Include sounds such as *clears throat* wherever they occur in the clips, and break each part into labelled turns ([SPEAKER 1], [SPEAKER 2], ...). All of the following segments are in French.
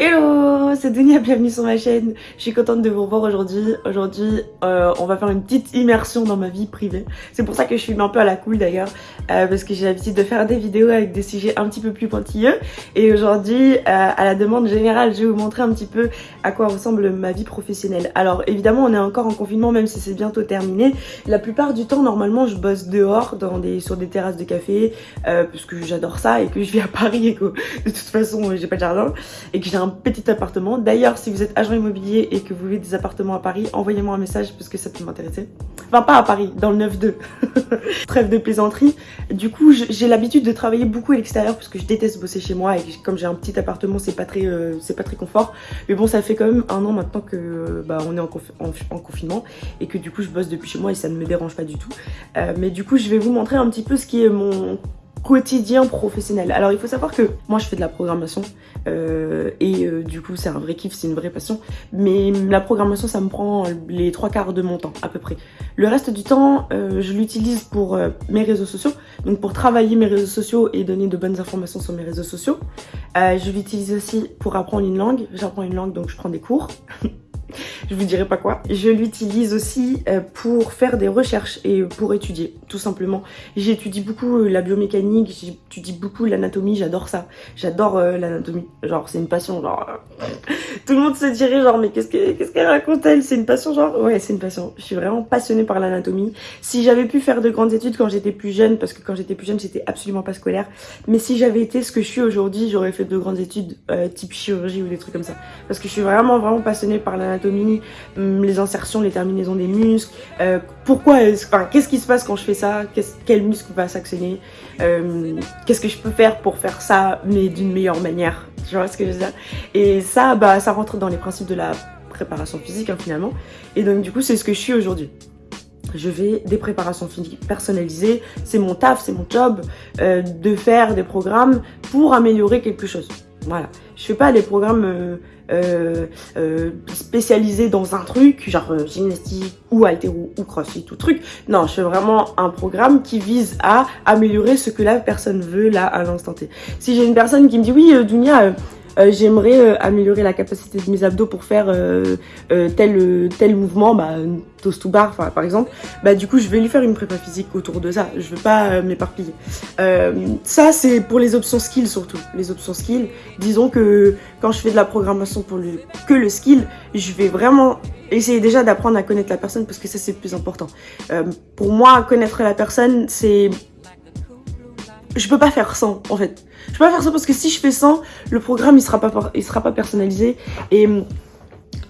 [SPEAKER 1] Hello, c'est Dunia, bienvenue sur ma chaîne. Je suis contente de vous revoir aujourd'hui. Aujourd'hui, euh, on va faire une petite immersion dans ma vie privée. C'est pour ça que je suis un peu à la cool d'ailleurs, euh, parce que j'ai l'habitude de faire des vidéos avec des sujets un petit peu plus pointilleux. Et aujourd'hui, euh, à la demande générale, je vais vous montrer un petit peu à quoi ressemble ma vie professionnelle. Alors évidemment, on est encore en confinement, même si c'est bientôt terminé. La plupart du temps, normalement, je bosse dehors, dans des, sur des terrasses de café, parce que j'adore ça et que je vis à Paris et que de toute façon, j'ai pas de jardin et que j'ai un petit appartement. D'ailleurs, si vous êtes agent immobilier et que vous voulez des appartements à Paris, envoyez-moi un message parce que ça peut m'intéresser. Enfin, pas à Paris, dans le 9-2. *laughs* Trêve de plaisanterie. Du coup, j'ai l'habitude de travailler beaucoup à l'extérieur parce que je déteste bosser chez moi et comme j'ai un petit appartement, c'est pas très euh, c'est pas très confort. Mais bon, ça fait quand même un an maintenant que bah, on est en, en, confinement et que du coup, je bosse depuis chez moi et ça ne me dérange pas du tout. Euh, mais du coup, je vais vous montrer un petit peu ce qui est mon quotidien professionnel. Alors il faut savoir que moi je fais de la programmation euh, et euh, du coup c'est un vrai kiff, c'est une vraie passion. Mais la programmation ça me prend les trois quarts de mon temps à peu près. Le reste du temps euh, je l'utilise pour mes réseaux sociaux, donc pour travailler mes réseaux sociaux et donner de bonnes informations sur mes réseaux sociaux. je l'utilise aussi pour apprendre une langue, j'apprends une langue donc je prends des cours. *laughs* je vous dirai pas quoi. Je l'utilise aussi euh, pour faire des recherches et pour étudier, tout simplement. J'étudie beaucoup euh, la biomécanique, j'étudie beaucoup l'anatomie, j'adore ça. J'adore euh, l'anatomie, genre c'est une passion, genre... *laughs* tout le monde se dirait genre mais qu'est-ce qu'elle raconte elle? C'est une passion genre Ouais c'est une passion, je suis vraiment passionnée par l'anatomie. Si j'avais pu faire de grandes études quand j'étais plus jeune, parce que quand j'étais plus jeune j'étais absolument pas scolaire, mais si j'avais été ce que je suis aujourd'hui, j'aurais fait de grandes études type chirurgie ou des trucs comme ça. Parce que je suis vraiment vraiment passionnée par l'anatomie, Hum, les insertions, les terminaisons des muscles, euh, pourquoi, enfin, qu'est-ce qui se passe quand je fais ça, quel muscle va s'actionner, euh, qu'est-ce que je peux faire pour faire ça, mais d'une meilleure manière, tu vois ce que je veux dire? Et ça, bah, ça rentre dans les principes de la préparation physique, hein, finalement, et donc du coup, c'est ce que je suis aujourd'hui. Je vais des préparations physiques personnalisées, c'est mon taf, c'est mon job euh, de faire des programmes pour améliorer quelque chose. Voilà, je fais pas des programmes euh, euh, euh, spécialisés dans un truc, genre gymnastique ou altéro ou crossfit ou truc. Non, je fais vraiment un programme qui vise à améliorer ce que la personne veut là à l'instant T. Si j'ai une personne qui me dit oui, Dunia, euh, j'aimerais euh, améliorer la capacité de mes abdos pour faire euh, tel, tel mouvement, bah, toast to bar par exemple, bah du coup je vais lui faire une prépa physique autour de ça, je veux pas m'éparpiller. ça c'est pour les options skills surtout, les options skills, disons que quand je fais de la programmation pour le, que le skill, je vais vraiment essayer déjà d'apprendre à connaître la personne parce que ça c'est le plus important. pour moi connaître la personne c'est je peux pas faire sans en fait. Je peux pas faire ça parce que si je fais sans, le programme il sera pas, il sera pas personnalisé et hum,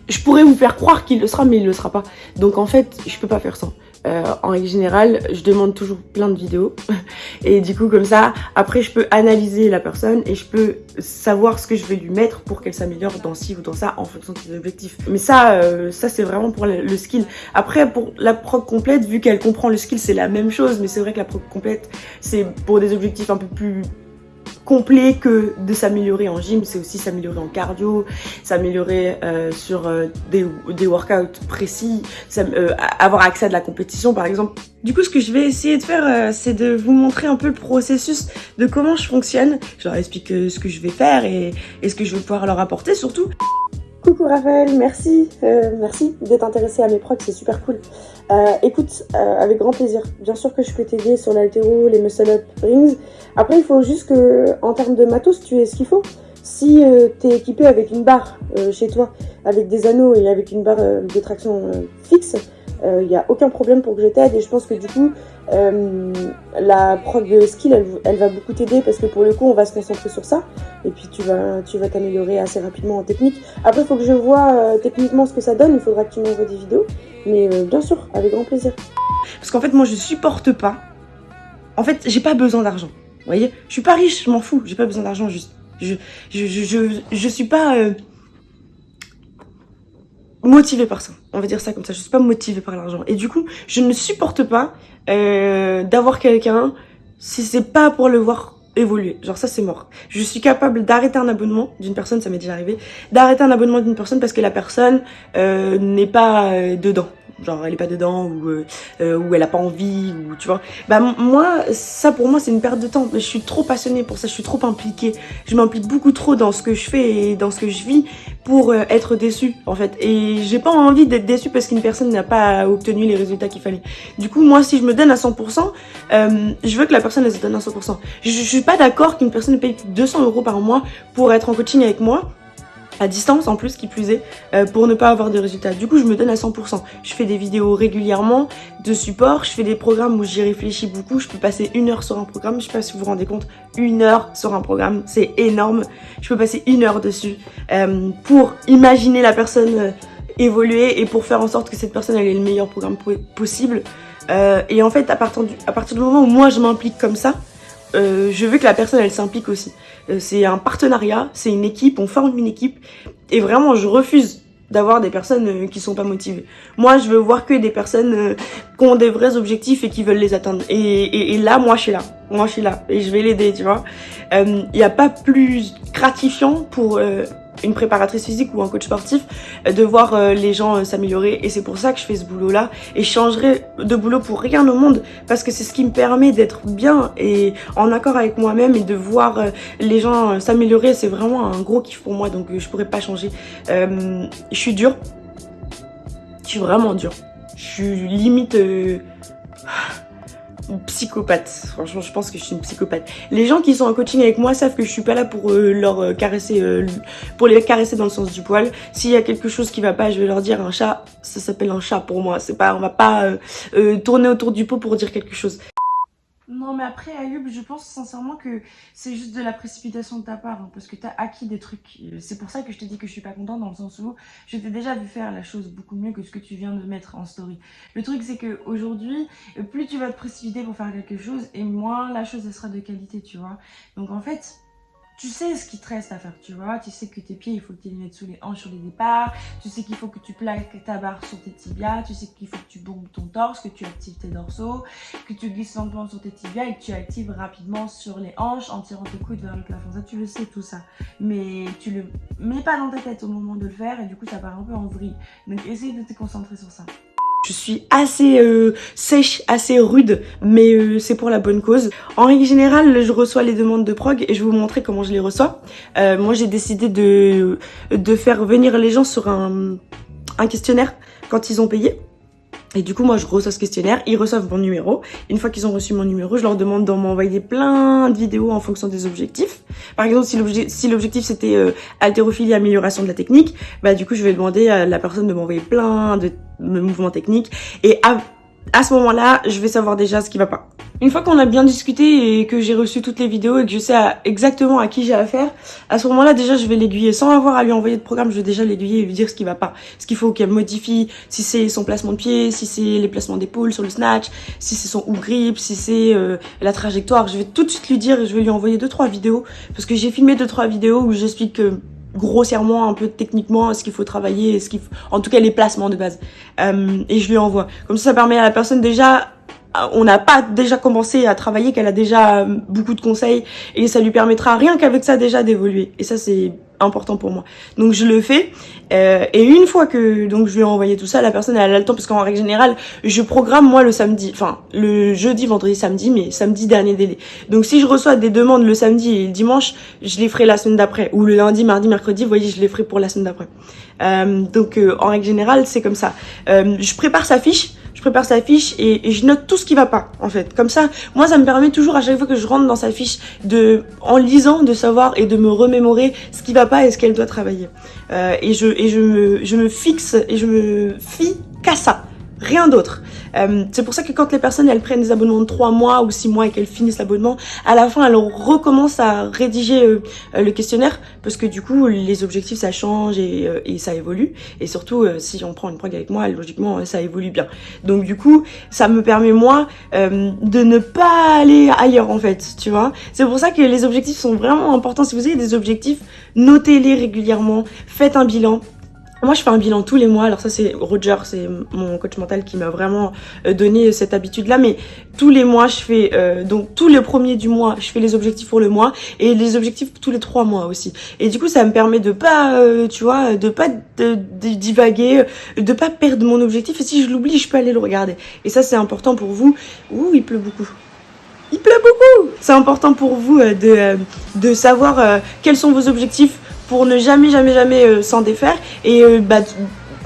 [SPEAKER 1] je pourrais vous faire croire qu'il le sera mais il le sera pas. Donc en fait, je peux pas faire sans. Euh, en règle générale, je demande toujours plein de vidéos. *laughs* Et du coup, comme ça, après, je peux analyser la personne et je peux savoir ce que je vais lui mettre pour qu'elle s'améliore dans ci ou dans ça en fonction de ses objectifs. Mais ça, euh, ça c'est vraiment pour le, skill. Après, pour la prog complète, vu qu'elle comprend le skill, c'est la même chose. Mais c'est vrai que la prog complète, c'est pour des objectifs un peu plus complet que de s'améliorer en gym, c'est aussi s'améliorer en cardio, s'améliorer euh, sur euh, des, des, workouts précis, euh, avoir accès à de la compétition par exemple. Du coup, ce que je vais essayer de faire, c'est de vous montrer un peu le processus de comment je fonctionne. Je leur explique ce que je vais faire et, et ce que je vais pouvoir leur apporter surtout. Coucou Raphaël, merci, euh, merci d'être intéressé à mes procs, c'est super cool. Euh, écoute, euh, avec grand plaisir. Bien sûr que je peux t'aider sur l'altéro, les muscle-up rings. Après, il faut juste que, en termes de matos, tu aies ce qu'il faut. Si tu es équipé avec une barre chez toi, avec des anneaux et avec une barre de traction fixe, il euh, n'y a aucun problème pour que je t'aide et je pense que du coup euh, la prog de skill elle, va beaucoup t'aider parce que pour le coup on va se concentrer sur ça. Et puis tu vas tu vas t'améliorer assez rapidement en technique. Après il faut que je vois euh, techniquement ce que ça donne. Il faudra que tu m'envoies des vidéos. Mais bien sûr avec grand plaisir. Parce qu'en fait moi je supporte pas. En fait j'ai pas besoin d'argent. Vous voyez? Je suis pas riche je m'en fous. J'ai pas besoin d'argent juste. Je je, je, je, je suis pas motivée par ça. On va dire ça comme ça. Je suis pas motivée par l'argent. Et du coup, je ne supporte pas euh, d'avoir quelqu'un si c'est pas pour le voir évoluer. Genre ça, c'est mort. Je suis capable d'arrêter un abonnement d'une personne, ça m'est déjà arrivé, d'arrêter un abonnement d'une personne parce que la personne euh, n'est pas euh, dedans. Genre elle est pas dedans ou euh, ou elle a pas envie ou tu vois. Bah moi ça pour moi c'est une perte de temps. Je suis trop passionnée pour ça je suis trop impliquée. Je m'implique beaucoup trop dans ce que je fais et dans ce que je vis pour être déçue en fait. Et j'ai pas envie d'être déçue parce qu'une personne n'a pas obtenu les résultats qu'il fallait. Du coup moi si je me donne à 100% je veux que la personne elle se donne à 100% je, je suis pas d'accord qu'une personne paye 200 euros par mois pour être en coaching avec moi à distance en plus qui plus est euh, pour ne pas avoir de résultats. Du coup je me donne à 100% je fais des vidéos régulièrement de support. Je fais des programmes où j'y réfléchis beaucoup. Je peux passer une heure sur un programme. Je sais pas si vous vous rendez compte une heure sur un programme c'est énorme. Je peux passer une heure dessus euh, pour imaginer la personne euh, évoluer et pour faire en sorte que cette personne ait le meilleur programme possible. Et en fait à partir, du, à partir du moment où moi je m'implique comme ça je veux que la personne elle s'implique aussi euh, c'est un partenariat, c'est une équipe, on forme une équipe. Et vraiment, je refuse d'avoir des personnes euh, qui sont pas motivées. Moi, je veux voir que des personnes euh, qui ont des vrais objectifs et qui veulent les atteindre. Et, et, là, moi, je suis là. Moi, je suis là. Et je vais l'aider, tu vois. Il n'y a pas plus gratifiant pour une préparatrice physique ou un coach sportif, euh, de voir euh, les gens euh, s'améliorer. Et c'est pour ça que je fais ce boulot-là. Et je changerai de boulot pour rien au monde parce que c'est ce qui me permet d'être bien et en accord avec moi-même et de voir les gens s'améliorer. C'est vraiment un gros kiff pour moi, donc je pourrais pas changer. je suis dure. Je suis vraiment dure. Je suis limite psychopathe. Franchement, je pense que je suis une psychopathe. Les gens qui sont en coaching avec moi savent que je suis pas là pour euh, leur euh, caresser, euh, pour les caresser dans le sens du poil. S'il y a quelque chose qui va pas, je vais leur dire un chat, ça s'appelle un chat pour moi. C'est pas, on va pas tourner autour du pot pour dire quelque chose. Non mais après Ayub, je pense sincèrement que c'est juste de la précipitation de ta part hein, parce que t'as acquis des trucs. C'est pour ça que je te dis que je suis pas contente dans le sens où je t'ai déjà vu faire la chose beaucoup mieux que ce que tu viens de mettre en story. Le truc c'est que aujourd'hui, plus tu vas te précipiter pour faire quelque chose et moins la chose elle sera de qualité, tu vois. Donc en fait, tu sais ce qui te reste à faire, tu vois. Tu sais que tes pieds, il faut que tu les mettes sous les hanches sur les départs. Tu sais qu'il faut que tu plaques ta barre sur tes tibias. Tu sais qu'il faut que tu bombes ton torse, que tu actives tes dorsaux, que tu glisses lentement sur tes tibias et que tu actives rapidement sur les hanches en tirant tes coudes vers le plafond. Ça, tu le sais, tout ça. Mais tu le mets pas dans ta tête au moment de le faire et du coup, ça part un peu en vrille. Donc, essaye de te concentrer sur ça. Je suis assez euh, sèche, assez rude, mais euh, c'est pour la bonne cause. En règle générale, je reçois les demandes de prog et je vais vous montrer comment je les reçois. Euh, moi, j'ai décidé de, de faire venir les gens sur un, un questionnaire quand ils ont payé. Et du coup, moi, je reçois ce questionnaire, ils reçoivent mon numéro. Une fois qu'ils ont reçu mon numéro, je leur demande d'en m'envoyer plein de vidéos en fonction des objectifs. Par exemple, si l'objectif c'était euh, haltérophilie, amélioration de la technique, bah du coup, je vais demander à la personne de m'envoyer plein de, mouvements techniques. Et à, à ce moment-là, je vais savoir déjà ce qui va pas. Une fois qu'on a bien discuté et que j'ai reçu toutes les vidéos et que je sais exactement à qui j'ai affaire, à ce moment-là, déjà, je vais l'aiguiller. Sans avoir à lui envoyer de programme, je vais déjà l'aiguiller et lui dire ce qui va pas. Ce qu'il faut qu'elle modifie, si c'est son placement de pied, si c'est les placements d'épaule sur le snatch, si c'est son hook grip, si c'est euh, la trajectoire. Je vais tout de suite lui dire et je vais lui envoyer deux trois vidéos. Parce que j'ai filmé deux trois vidéos où j'explique grossièrement un peu techniquement ce qu'il faut travailler, ce qu'il en tout cas les placements de base. Euh, et je lui envoie. Comme ça, ça permet à la personne déjà on n'a pas déjà commencé à travailler, qu'elle a déjà euh, beaucoup de conseils et ça lui permettra rien qu'avec ça déjà d'évoluer. Et ça c'est important pour moi. Donc je le fais euh, et une fois que donc je lui ai envoyé tout ça, la personne elle a le temps parce qu'en règle générale je programme moi le samedi, enfin le jeudi, vendredi, samedi, mais samedi dernier délai. Donc si je reçois des demandes le samedi et le dimanche, je les ferai la semaine d'après ou le lundi, mardi, mercredi, vous voyez je les ferai pour la semaine d'après. Euh, donc en règle générale c'est comme ça. je prépare sa fiche je prépare sa fiche et, je note tout ce qui va pas en fait. Comme ça, moi ça me permet toujours à chaque fois que je rentre dans sa fiche de, en lisant, de savoir et de me remémorer ce qui va pas et ce qu'elle doit travailler. Euh, et je, et je me, je me fixe et je me fie qu'à ça rien d'autre. Euh, c'est pour ça que quand les personnes elles prennent des abonnements de 3 mois ou 6 mois et qu'elles finissent l'abonnement, à la fin elles recommencent à rédiger euh, euh, le questionnaire parce que du coup les objectifs ça change et, et ça évolue et surtout si on prend une prog avec moi logiquement ça évolue bien. Donc du coup ça me permet moi de ne pas aller ailleurs en fait, tu vois. C'est pour ça que les objectifs sont vraiment importants. Si vous avez des objectifs, notez-les régulièrement, faites un bilan Moi, je fais un bilan tous les mois. Alors ça, c'est Roger, c'est mon coach mental qui m'a vraiment euh, donné cette habitude-là. Mais tous les mois, je fais euh, donc tous les premiers du mois, je fais les objectifs pour le mois et les objectifs tous les trois mois aussi. Et du coup, ça me permet de pas, euh, tu vois, de pas de, de divaguer, de pas perdre mon objectif. Et si je l'oublie, je peux aller le regarder. Et ça, c'est important pour vous. Ouh, il pleut beaucoup. Il pleut beaucoup. C'est important pour vous de de savoir quels sont vos objectifs pour ne jamais, jamais, jamais euh, s'en défaire et euh, bah,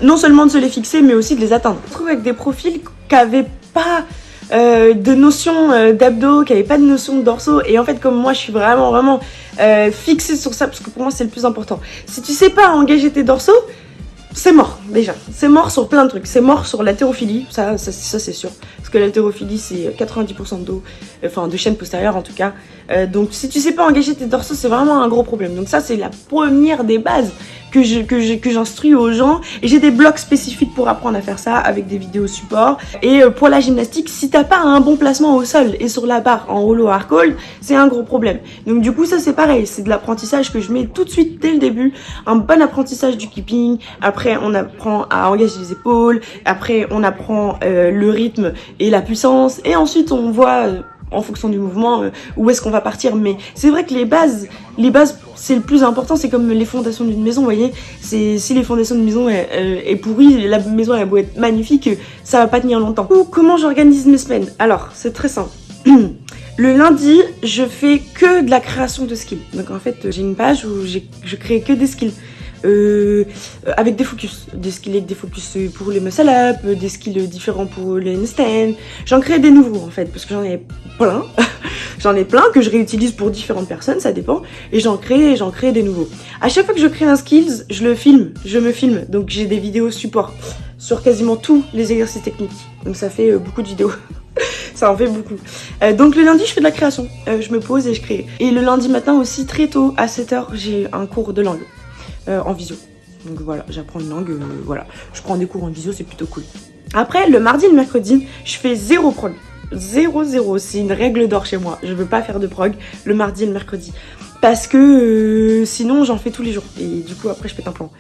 [SPEAKER 1] non seulement de se les fixer, mais aussi de les atteindre. Je trouve avec des profils qui n'avaient pas euh, de notion d'abdos, qui n'avaient pas de notion de dorsaux. Et en fait, comme moi, je suis vraiment, vraiment fixée sur ça, parce que pour moi, c'est le plus important. Si tu sais pas engager tes dorsaux, c'est mort déjà. C'est mort sur plein de trucs. C'est mort sur l'haltérophilie, ça, ça, c'est sûr. Parce que l'haltérophilie c'est 90% de dos, enfin de chaîne postérieure en tout cas. Euh, donc si tu sais pas engager tes dorsaux, c'est vraiment un gros problème. Donc ça c'est la première des bases que je que que j'instruis aux gens. Et j'ai des blocs spécifiques pour apprendre à faire ça avec des vidéos support. Et euh, pour la gymnastique si t'as pas un bon placement au sol et sur la barre en rouleau hard c'est un gros problème. Donc du coup ça c'est pareil. C'est de l'apprentissage que je mets tout de suite dès le début. Un bon apprentissage du keeping. Après on apprend à engager les épaules. Après on apprend euh, le rythme et la puissance. Et ensuite on voit euh, en fonction du mouvement, euh, où est-ce qu'on va partir. Mais c'est vrai que les bases, les bases, c'est le plus important. C'est comme les fondations d'une maison, vous voyez. C'est si les fondations d'une maison est, est, pourrie, la maison elle beau être magnifique, ça va pas tenir longtemps. Ou comment j'organise mes semaines? Alors, c'est très simple. *clears throat* Le lundi, je fais que de la création de skills. Donc en fait, j'ai une page où je crée que des skills. Euh, avec des focus, des skills avec des focus pour les muscle up, des skills différents pour les handstand. J'en crée des nouveaux en fait, parce que j'en ai plein. *laughs* j'en ai plein que je réutilise pour différentes personnes, ça dépend. Et j'en crée, j'en crée des nouveaux. À chaque fois que je crée un skills, je le filme, je me filme. Donc j'ai des vidéos support sur quasiment tous les exercices techniques. Donc ça fait euh, beaucoup de vidéos. *laughs* ça en fait beaucoup. Euh, donc le lundi, je fais de la création. je me pose et je crée. Et le lundi matin aussi, très tôt, à 7h, j'ai un cours de langue. Euh, en visio. Donc voilà, j'apprends une langue, euh, voilà. Je prends des cours en visio, c'est plutôt cool. Après, le mardi et le mercredi, je fais zéro prog. Zéro, zéro. C'est une règle d'or chez moi. Je veux pas faire de prog le mardi et le mercredi. Parce que euh, sinon, j'en fais tous les jours. Et du coup, après, je pète un plomb.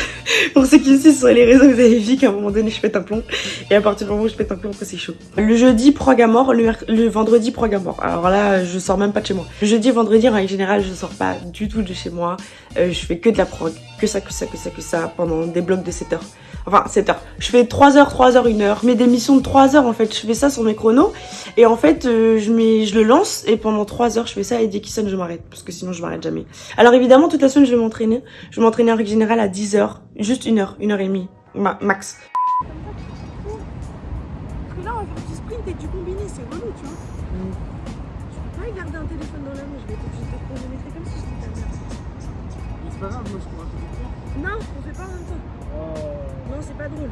[SPEAKER 1] *laughs* Pour ceux qui me suivent sur les réseaux, vous avez vu qu'à un moment donné, je pète un plomb. Et à partir du moment où je pète un plomb, c'est chaud. Le jeudi, prog à mort. Le, vendredi, prog à mort. Alors là, je sors même pas de chez moi. Le jeudi vendredi, en général, je sors pas du tout de chez moi. Euh, je fais que de la prog. Que ça, que ça, que ça, que ça. Pendant des blocs de 7 heures. Enfin, 7 heures. Je fais 3 heures, 3 heures, 1 heure. Mes démissions de 3 heures, en fait. Je fais ça sur mes chronos. Et en fait, euh, je, mets, je le lance. Et pendant 3 heures, je fais ça. Et dès qu'il sonne, je m'arrête. Parce que sinon, je m'arrête jamais. Alors évidemment, toute la semaine, je vais m'entraîner. Je vais m'entraîner en règle générale à 10 heures. Juste une heure, une heure et demie. max.
[SPEAKER 2] Grave, moi je pourrais
[SPEAKER 3] Non, on fait pas en même temps. Oh. Non, c'est pas drôle.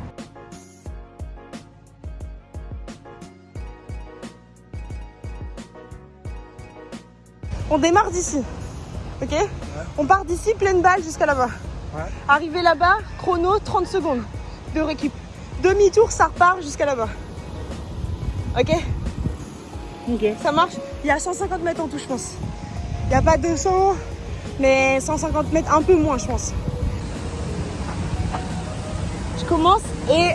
[SPEAKER 3] On démarre d'ici, ok? Ouais. On part d'ici, pleine balle jusqu'à là-bas. Ouais. Arrivé là-bas, chrono, 30 secondes de récup. Demi-tour, ça repart jusqu'à là-bas. Ok? Ok. Ça marche? Il y a 150 mètres en tout, je pense. Il n'y a pas 200, mais 150 mètres, un peu moins, je pense. Je commence et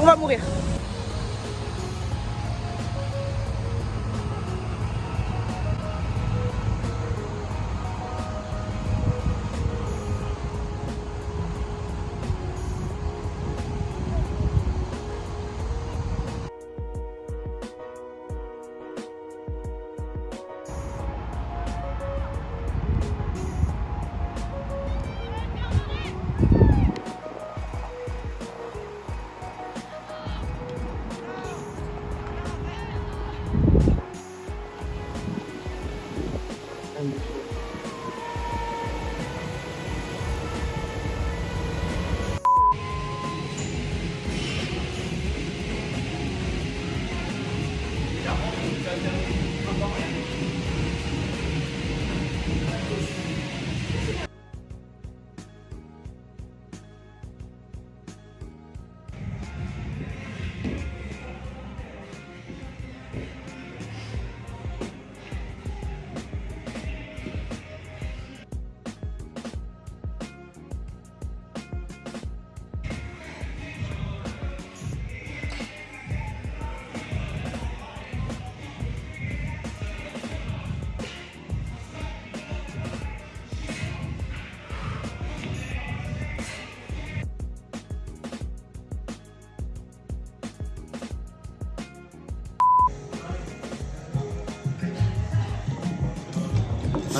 [SPEAKER 3] on va mourir.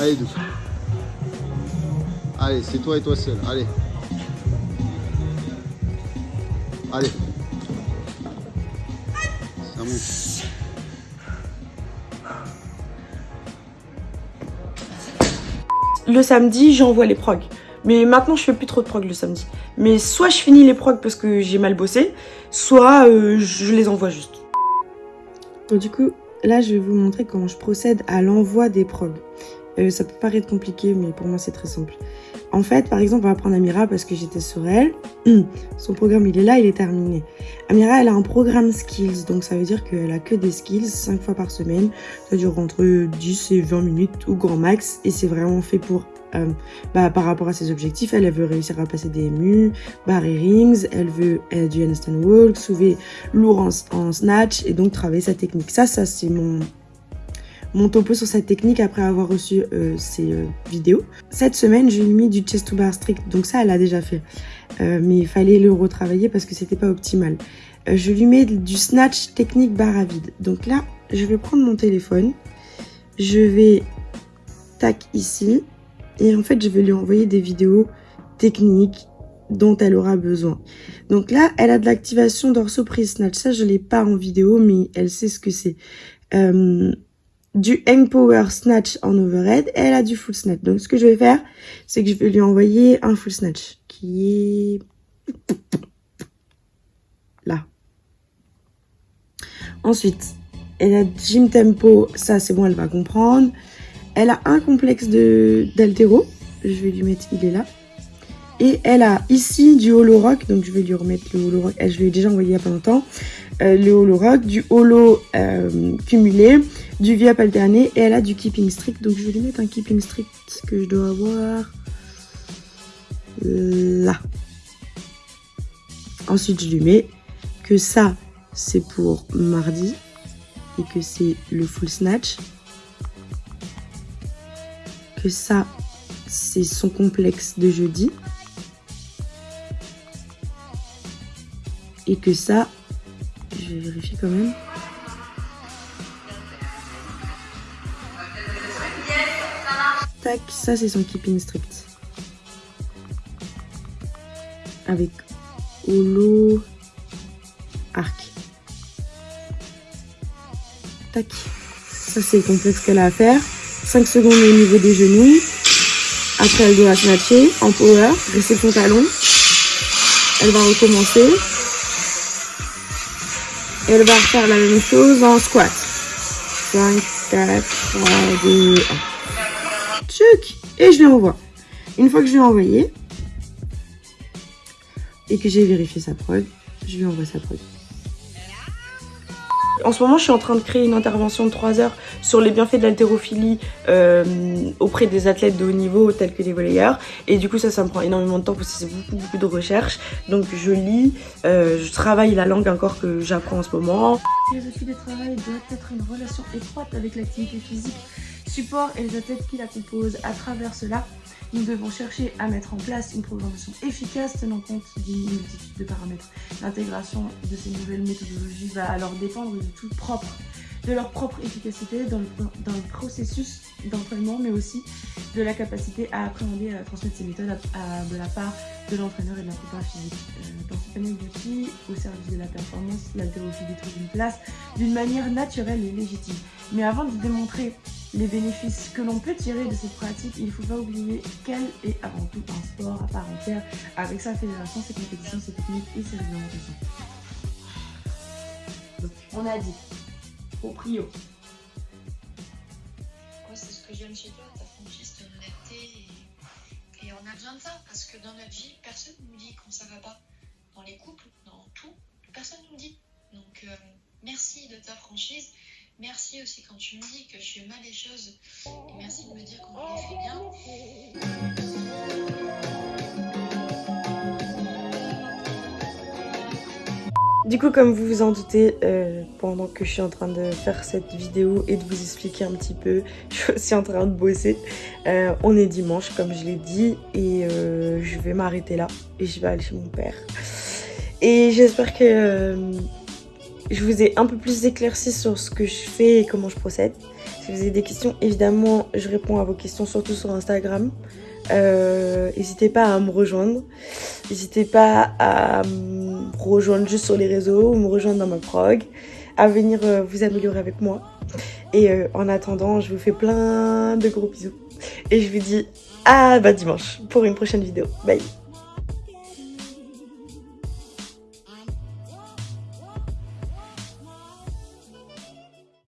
[SPEAKER 4] Allez, douce. Allez, c'est toi et toi seul. Allez. Allez. Ça monte.
[SPEAKER 1] Le samedi, j'envoie les progs. Mais maintenant, je fais plus trop de prog le samedi. Mais soit je finis les progs parce que j'ai mal bossé, soit euh, je les envoie juste. Donc, du coup, là, je vais vous montrer comment je procède à l'envoi des progs. Euh, ça peut paraître compliqué, mais pour moi, c'est très simple. En fait, par exemple, on va prendre Amira parce que j'étais sur elle. *clears throat* Son programme, il est là, il est terminé. Amira, elle a un programme skills, donc ça veut dire qu'elle a que des skills 5 fois par semaine. Ça dure entre 10 et 20 minutes ou grand max, et c'est vraiment fait pour euh, bah, par rapport à ses objectifs, elle, veut réussir à passer des MU, barrer rings, elle veut du handstand walk, soulever lourd en, en, snatch et donc travailler sa technique. Ça, ça c'est mon mon topo sur cette technique après avoir reçu euh, ces euh, vidéos. Cette semaine, j'ai mis du chest to bar strict, donc ça, elle a déjà fait. Euh, mais il fallait le retravailler parce que c'était pas optimal. Euh, je lui mets du snatch technique barre à vide. Donc là, je vais prendre mon téléphone, je vais tac ici, et en fait, je vais lui envoyer des vidéos techniques dont elle aura besoin. Donc là, elle a de l'activation dorso-prise snatch. Ça, je l'ai pas en vidéo, mais elle sait ce que c'est. Euh, du hang power snatch en overhead elle a du full snatch. Donc ce que je vais faire, c'est que je vais lui envoyer un full snatch qui est là. Ensuite, elle a gym tempo, ça c'est bon, elle va comprendre. Elle a un complexe d'altéro, je vais lui mettre, il est là. Et elle a ici du holo rock, donc je vais lui remettre le holo rock, je lui ai déjà envoyé il y a pas longtemps. Euh, le holo rock, du holo euh, cumulé, du viap alterné et elle a du keeping strict. Donc je vais lui mettre un keeping strict que je dois avoir là. Ensuite je lui mets que ça c'est pour mardi et que c'est le full snatch. Que ça c'est son complexe de jeudi. Et que ça vais vérifier quand même. Tac, ça c'est son keeping strict. Avec holo arc. Tac. Ça c'est le complexe qu'elle a à faire. 5 secondes au niveau des genoux. Après elle doit snatcher en power, rester son talon. Elle va recommencer. Elle va refaire la même chose en squat. 5, 4, 3, 2, 1. Tchuc Et je lui envoie. Une fois que je lui ai envoyé, et que j'ai vérifié sa prod, je lui envoie sa prod. En ce moment, je suis en train de créer une intervention de 3 heures sur les bienfaits de l'haltérophilie euh, auprès des athlètes de haut niveau tels que les volleyeurs. Et du coup, ça, me prend énormément de temps parce que c'est beaucoup, beaucoup de recherche. Donc, je lis, euh, je travaille la langue encore que j'apprends en ce moment.
[SPEAKER 3] La philosophie de travail doit être une relation étroite avec l'activité physique, support et les athlètes qui la composent. À travers cela, nous devons chercher à mettre en place une programmation efficace tenant compte d'une multitude de paramètres. L'intégration de ces nouvelles méthodologies va alors dépendre du tout propre, de leur propre efficacité dans le, dans le processus d'entraînement, mais aussi de la capacité à appréhender et à transmettre ces méthodes de la part de l'entraîneur et de la prépa physique. Euh, dans ce panel d'outils, au service de la performance, l'haltérophilie trouve une place d'une manière naturelle et légitime. Mais avant de démontrer les bénéfices que l'on peut tirer de cette pratique, il ne faut pas oublier qu'elle est avant tout un sport à part entière, avec sa fédération, ses compétitions, ses techniques et ses réglementations. On a dit, au prio.
[SPEAKER 5] Moi, c'est ce que j'aime chez toi, ta franchise, ton honnêteté. Et, on a besoin de ça, parce que dans notre vie, personne ne nous dit quand ça va pas. Dans les couples, dans tout, personne ne nous dit. Donc, euh, merci de ta franchise. Merci aussi quand tu me dis que je fais mal les choses. Et merci de me dire je les fais bien.
[SPEAKER 1] Du coup, comme vous vous en doutez, euh, pendant que je suis en train de faire cette vidéo et de vous expliquer un petit peu, *laughs* je suis aussi en train de bosser. Euh, on est dimanche, comme je l'ai dit, et euh, je vais m'arrêter là et je vais aller chez mon père. Et j'espère que je vous ai un peu plus éclairci sur ce que je fais et comment je procède. Si vous avez des questions, évidemment, je réponds à vos questions surtout sur Instagram. N'hésitez pas à me rejoindre. N'hésitez pas à rejoindre juste sur les réseaux ou me rejoindre dans ma prog. À venir euh, vous améliorer avec moi. Et euh, en attendant, je vous fais plein de gros bisous. Et je vous dis à bah, dimanche pour une prochaine vidéo. Bye